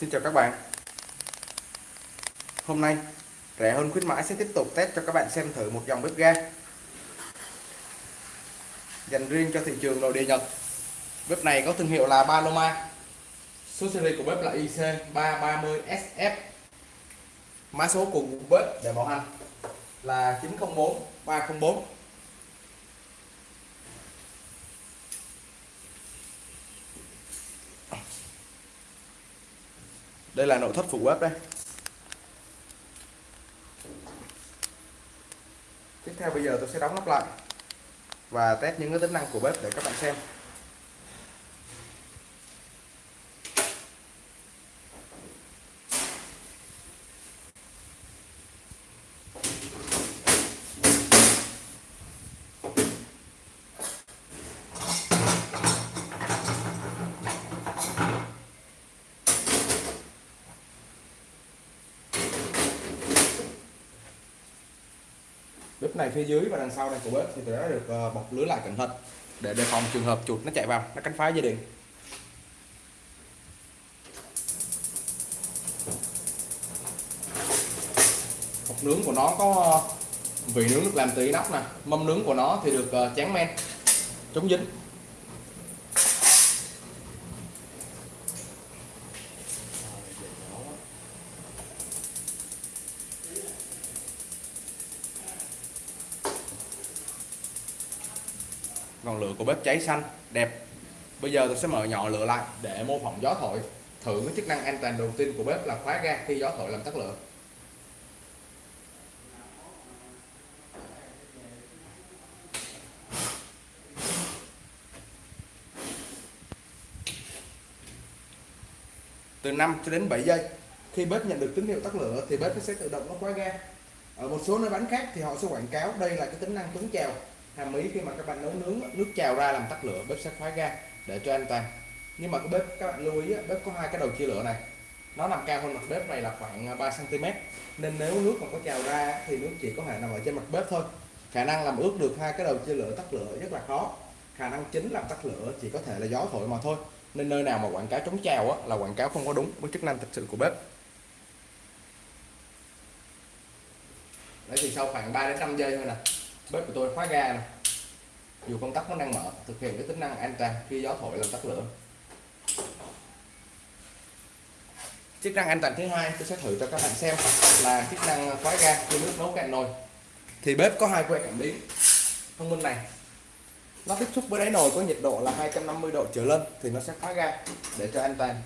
Xin chào các bạn. Hôm nay, rẻ hơn khuyến mãi sẽ tiếp tục test cho các bạn xem thử một dòng bếp ga. Dành riêng cho thị trường nội địa Nhật. Bếp này có thương hiệu là Paloma. Số series của bếp là IC330SF mã số của bếp để bảo hành là 904 304 đây là nội thất phụ bếp đây. Tiếp theo bây giờ tôi sẽ đóng nắp lại và test những cái tính năng của bếp để các bạn xem. Bếp này phía dưới và đằng sau này của bếp thì đã được ờ, bọc lưới lại cẩn thận để đề phòng trường hợp chuột nó chạy vào, nó cắn phá dây điện. Hộp nướng của nó có ờ, vị nướng được làm từ inox nè, mâm nướng của nó thì được ờ, tráng men, chống dính. Ngọn lửa của bếp cháy xanh, đẹp. Bây giờ tôi sẽ mở nhỏ lửa lại để mô phỏng gió thổi. Thử cái chức năng an toàn đầu tiên của bếp là khóa ga khi gió thổi làm tắt lửa. Từ 5 cho đến 7 giây, khi bếp nhận được tín hiệu tắt lửa thì bếp sẽ tự động nó khóa ga. Ở một số nơi bán khác thì họ sẽ quảng cáo đây là cái tính năng chống chèo hàm ý khi mà các bạn nấu nướng nước trào ra làm tắt lửa bếp sẽ khóa ga để cho an toàn. Nhưng mà cái bếp các bạn lưu ý bếp có hai cái đầu chia lửa này. Nó nằm cao hơn mặt bếp này là khoảng à, 3 cm nên nếu nước mà có trào ra thì nước chỉ có thể nằm ở trên mặt bếp thôi. Khả năng làm ướt được hai cái đầu chia lửa tắt lửa rất là khó. Khả năng chính làm tắt lửa chỉ có thể là gió thổi mà thôi. Nên nơi nào mà quảng cáo chống trào á, là quảng cáo không có đúng với chức năng thực sự của bếp. Đấy thì sau khoảng 3 đến 5 giây thôi nè bếp của tôi khóa ga này. dù công tắc nó đang mở, thực hiện cái tính năng an toàn khi gió thổi làm tắt lửa. Chức năng an toàn thứ hai tôi sẽ thử cho các bạn xem là chức năng khóa ga khi nước nấu cạn nồi. Thì bếp có hai que cảm biến. Thông minh này. Nó tiếp xúc với đáy nồi có nhiệt độ là 250 độ trở lên thì nó sẽ khóa ga để cho an toàn.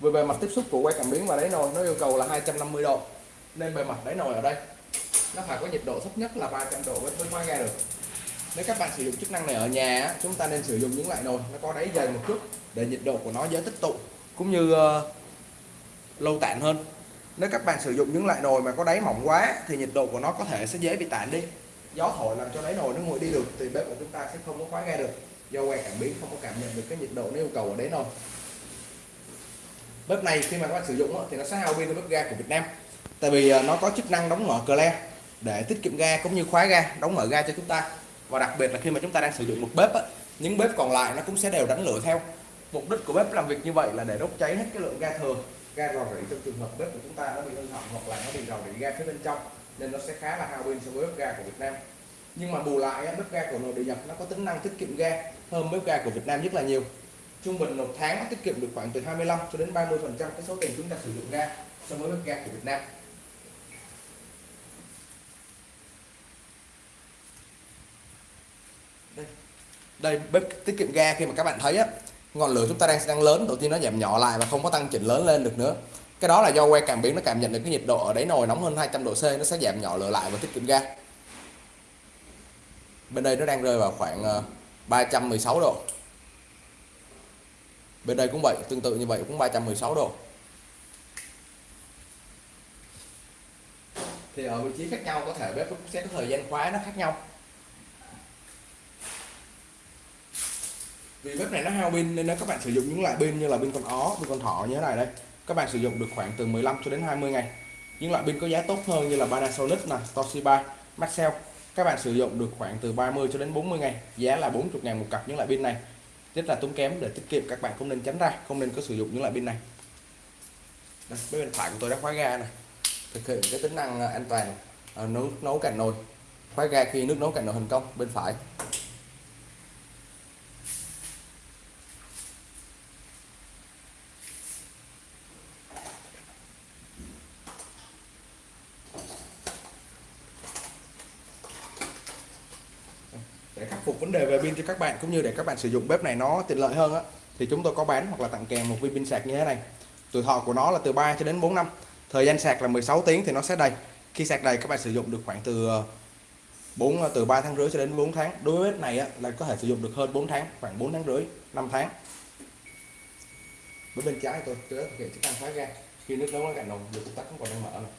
Về bề mặt tiếp xúc của que cảm biến và đáy nồi nó yêu cầu là 250 độ, nên bề mặt đáy nồi ở đây nó phải có nhiệt độ thấp nhất là 300 độ mới khóa ga được. Nếu các bạn sử dụng chức năng này ở nhà chúng ta nên sử dụng những loại nồi nó có đáy dày một chút để nhiệt độ của nó dễ tích tụ cũng như uh, lâu tản hơn. Nếu các bạn sử dụng những loại nồi mà có đáy mỏng quá thì nhiệt độ của nó có thể sẽ dễ bị tản đi. Gió thổi làm cho đáy nồi nó nguội đi được thì bếp của chúng ta sẽ không có khóa ga được. Do que cảm biến không có cảm nhận được cái nhiệt độ nó yêu cầu ở đáy nồi. Bếp này khi mà các bạn sử dụng thì nó sẽ hao pin hơn bếp ga của Việt Nam. Tại vì ờ, nó có chức năng đóng mở cờ để tiết kiệm ga cũng như khóa ga đóng mở ga cho chúng ta. Và đặc biệt là khi mà chúng ta đang sử dụng một bếp á, những bếp còn lại nó cũng sẽ đều đánh lửa theo. Mục đích của bếp làm việc như vậy là để đốt cháy hết cái lượng ga thừa ga rò rỉ trong trường hợp bếp của chúng ta nó bị hư hỏng hoặc là nó bị rò rỉ ga phía bên trong nên nó sẽ khá là hao pin so với bếp ga của Việt Nam. Nhưng mà bù lại bếp ga của nội địa nhập nó có tính năng tiết kiệm ga hơn bếp ga của Việt Nam rất là nhiều. Trung bình một tháng nó tiết kiệm được khoảng từ 25 cho đến 30 phần trăm cái số tiền chúng ta sử dụng ga so với bếp ga của Việt Nam. Đây, bếp tiết kiệm ga khi mà các bạn thấy á, ngọn lửa chúng ta đang đang lớn, đầu tiên nó giảm nhỏ lại và không có tăng chỉnh lớn lên được nữa. Cái đó là do que cảm biến nó cảm nhận được cái nhiệt độ ở đáy nồi nóng hơn 200 độ C, nó sẽ giảm nhỏ lửa lại và tiết kiệm ga. Bên đây nó đang rơi vào khoảng ờ, 316 độ. Bên đây cũng vậy, tương tự như vậy cũng 316 độ. Thì ở vị trí khác nhau, có thể bếp sẽ có thời gian khóa nó khác nhau. Vì bếp này nó hao pin nên nếu các bạn sử dụng những loại pin như là pin con ó pin con thỏ như thế này đây. Các bạn sử dụng được khoảng từ 15 cho đến 20 ngày. Những loại pin có giá tốt hơn như là Panasonic là Toshiba Maxell các bạn sử dụng được khoảng từ 30 cho đến 40 ngày. Giá là 40 ngàn một cặp những loại pin này. Rất là tốn kém để tiết kiệm các bạn không nên tránh ra không nên có sử dụng những loại pin này. Đây, bên phải của tôi đã khóa ga này thực hiện cái tính năng an toàn à, nấu nấu cạnh nồi. Khóa ga khi nước nấu cạnh nồi thành công bên phải để khắc phục vấn đề về pin cho các bạn cũng như để các bạn sử dụng bếp này nó tiện lợi hơn á thì chúng tôi có bán hoặc là tặng kèm một viên pin sạc như thế này. Tuổi thọ của nó là từ 3 cho đến 4 năm thời gian sạc là 16 tiếng thì nó sẽ đầy. Khi sạc đầy các bạn sử dụng được khoảng từ ờ, 4 ờ, từ 3 tháng rưỡi cho đến 4 tháng. Đối với bếp này á, là có thể sử dụng được hơn 4 tháng khoảng 4 tháng rưỡi 5 tháng. Với bên trái tôi tôi đã thực hiện chức năng khóa ga. Khi nước nấu nó cạn nồng được tắt không còn đang mở này.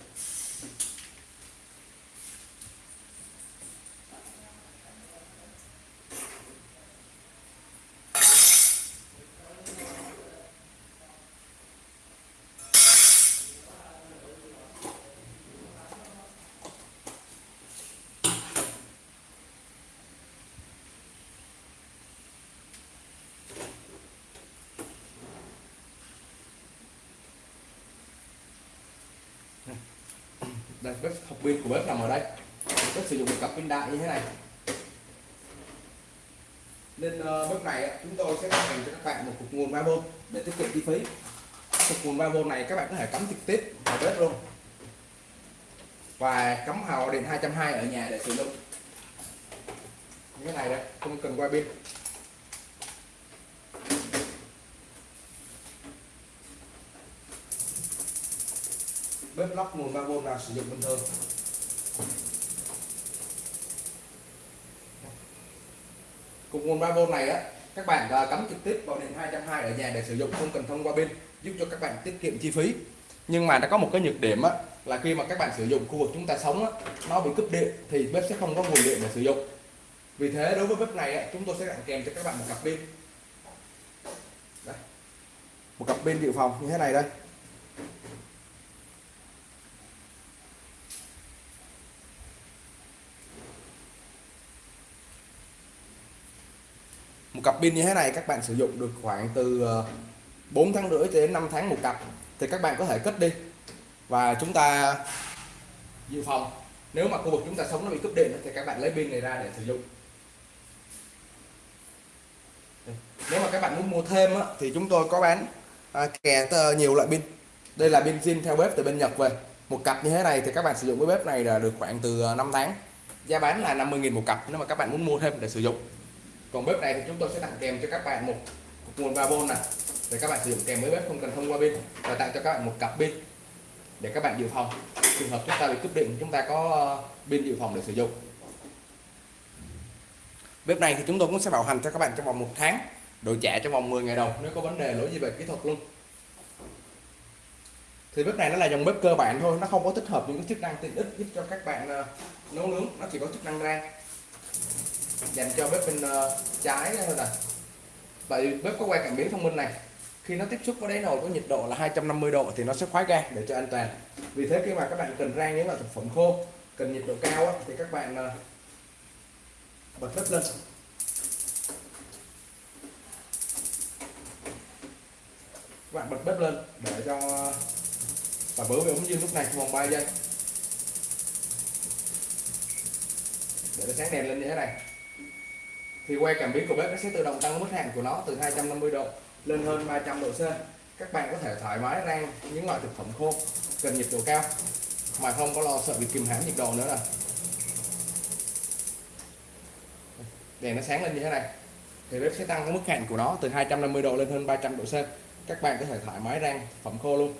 Đây bếp học pin của bếp nằm ở đây. Bếp sử dụng một cặp pin đại như thế này. Nên uh, bếp này chúng tôi sẽ tặng cho các bạn một cục nguồn 3V để tiết kiệm chi phí. Cục nguồn 3V này các bạn có thể cắm trực tiếp vào bếp luôn. Và cắm hào điện 220 ở nhà để sử dụng. Như thế này đây không cần qua pin. Bếp lắp nguồn 3V là sử dụng bình thường cục nguồn 3V này á các bạn à, cắm trực tiếp vào điện 220 ở nhà để sử dụng không cần thông qua pin giúp cho các bạn tiết kiệm chi phí. Nhưng mà nó có một cái nhược điểm á là khi mà các bạn sử dụng khu vực chúng ta sống á nó bị cúp điện thì bếp sẽ không có nguồn điện để sử dụng. Vì thế đối với bếp này á, chúng tôi sẽ tặng kèm cho các bạn một cặp pin. Đây. một cặp pin dự phòng như thế này đây. Một cặp pin như thế này các bạn sử dụng được khoảng từ ờ, 4 tháng rưỡi đến 5 tháng một cặp. Thì các bạn có thể cất đi. Và chúng ta dự phòng. Nếu mà khu vực chúng ta sống nó bị cúp điện thì các bạn lấy pin này ra để sử dụng. Nếu mà các bạn muốn mua thêm thì chúng tôi có bán à, kè nhiều loại pin. Đây là pin zin theo bếp từ bên Nhật về. Một cặp như thế này thì các bạn sử dụng cái bếp này là được khoảng từ ờ, 5 tháng. Giá bán là 50.000 một cặp nếu mà các bạn muốn mua thêm để sử dụng còn bếp này thì chúng tôi sẽ tặng kèm cho các bạn một, nguồn 3V này để các bạn sử dụng kèm với bếp không cần thông qua pin. Và tặng cho các bạn một cặp pin để các bạn dự phòng. Trường hợp chúng ta bị cúp điện chúng ta có ờ, pin dự phòng để sử dụng. Bếp này thì chúng tôi cũng sẽ bảo hành cho các bạn trong vòng một tháng đổi trả trong vòng 10 ngày đầu nếu có vấn đề lỗi gì về kỹ thuật luôn. Thì bếp này nó là dòng bếp cơ bản thôi nó không có tích hợp những chức năng tiện ích giúp cho các bạn ờ, nấu nướng nó chỉ có chức năng rang dành cho bếp bên uh, trái thôi nè. Vậy bếp có quay cảm biến thông minh này khi nó tiếp xúc với đáy nồi có nhiệt độ là 250 độ thì nó sẽ khóa ga để cho an toàn. Vì thế khi mà các bạn cần rang những loại thực phẩm khô cần nhiệt độ cao á, thì các bạn uh, bật bếp lên. Các bạn bật bếp lên để cho ờ, và bữa về ống dương lúc này trong vòng 3 giây. Để nó sáng đèn lên như thế này thì quay cảm biến của bếp nó sẽ tự động tăng mức hạn của nó từ 250 độ lên hơn 300 độ C. Các bạn có thể thoải mái rang những loại thực phẩm khô cần nhiệt độ cao, mà không có lo sợ bị kìm hãm nhiệt độ nữa nè đèn nó sáng lên như thế này, thì bếp sẽ tăng cái mức hạn của nó từ 250 độ lên hơn 300 độ C. Các bạn có thể thoải mái rang phẩm khô luôn.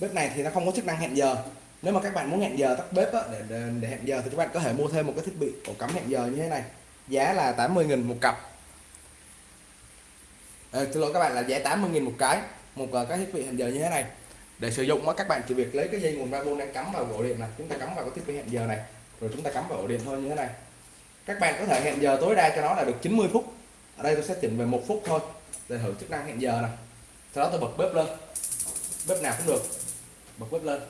Bếp này thì nó không có chức năng hẹn giờ nếu mà các bạn muốn hẹn giờ tắt bếp á, để, để, để hẹn giờ thì các bạn có thể mua thêm một cái thiết bị ổ cắm hẹn giờ như thế này. Giá là 80.000 một cặp. À, xin lỗi các bạn là giá 80.000 một cái một ờ, cái thiết bị hẹn giờ như thế này. Để sử dụng á, các bạn chỉ việc lấy cái dây nguồn 3V đang cắm vào ổ điện này. Chúng ta cắm vào cái thiết bị hẹn giờ này rồi chúng ta cắm vào ổ điện thôi như thế này. Các bạn có thể hẹn giờ tối đa cho nó là được 90 phút. Ở đây tôi sẽ chỉnh về một phút thôi để thử chức năng hẹn giờ này. Sau đó tôi bật bếp lên. Bếp nào cũng được. Bật bếp lên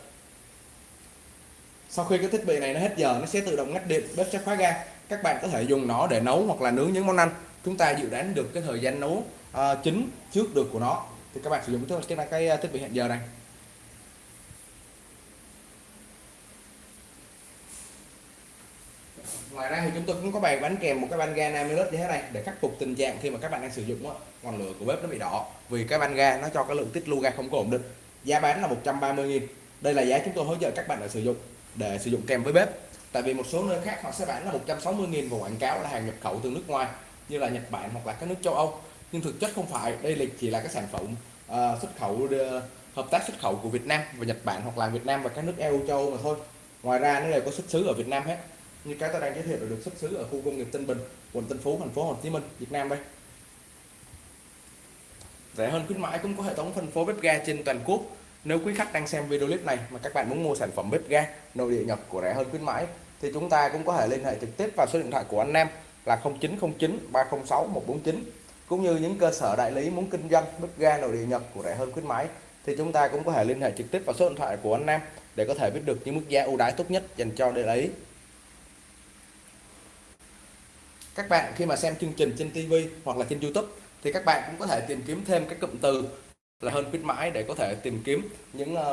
sau khi cái thiết bị này nó hết giờ nó sẽ tự động ngắt điện bếp sẽ khóa ga. Các bạn có thể dùng nó để nấu hoặc là nướng những món ăn. Chúng ta dự đoán được cái thời gian nấu à, uh, chính trước được của nó. Thì các bạn sử dụng cái cái, cái thiết bị hẹn giờ này. Ngoài ra thì chúng tôi cũng có bày bán kèm một cái van ga 50 như thế này để khắc phục tình trạng khi mà các bạn đang sử dụng ngọn lửa của bếp nó bị đỏ. Vì cái van ga nó cho cái lượng tiết lưu ga không có ổn định. Giá bán là 130 000 đây là giá chúng tôi hỗ trợ các bạn để sử dụng để sử dụng kèm với bếp. Tại vì một số nơi khác họ sẽ bán là 160 000 và quảng cáo là hàng nhập khẩu từ nước ngoài như là Nhật Bản hoặc là các nước châu Âu. Nhưng thực chất không phải đây là chỉ là các sản phẩm uh, xuất khẩu uh, hợp tác xuất khẩu của Việt Nam và Nhật Bản hoặc là Việt Nam và các nước EU châu Âu mà thôi. Ngoài ra nó đều có xuất xứ ở Việt Nam hết. Như cái tôi đang giới thiệu là được xuất xứ ở khu công nghiệp Tân Bình quận Tân Phú thành phố Hồ Chí Minh Việt Nam đây. Rẻ hơn khuyến mãi cũng có hệ thống phân phối bếp ga trên toàn quốc nếu quý khách đang xem video clip này mà các bạn muốn mua sản phẩm bếp ga, nội địa nhập của rẻ hơn khuyến mãi, thì chúng ta cũng có thể liên hệ trực tiếp vào số điện thoại của anh Nam là 0909 306 149 cũng như những cơ sở đại lý muốn kinh doanh bếp ga nội địa nhập của rẻ hơn khuyến mãi, thì chúng ta cũng có thể liên hệ trực tiếp vào số điện thoại của anh Nam để có thể biết được những mức giá ưu đãi tốt nhất dành cho đại lý. Các bạn khi mà xem chương trình trên TV hoặc là trên YouTube thì các bạn cũng có thể tìm kiếm thêm các cụm từ là hơn khuyến mãi để có thể tìm kiếm những ờ,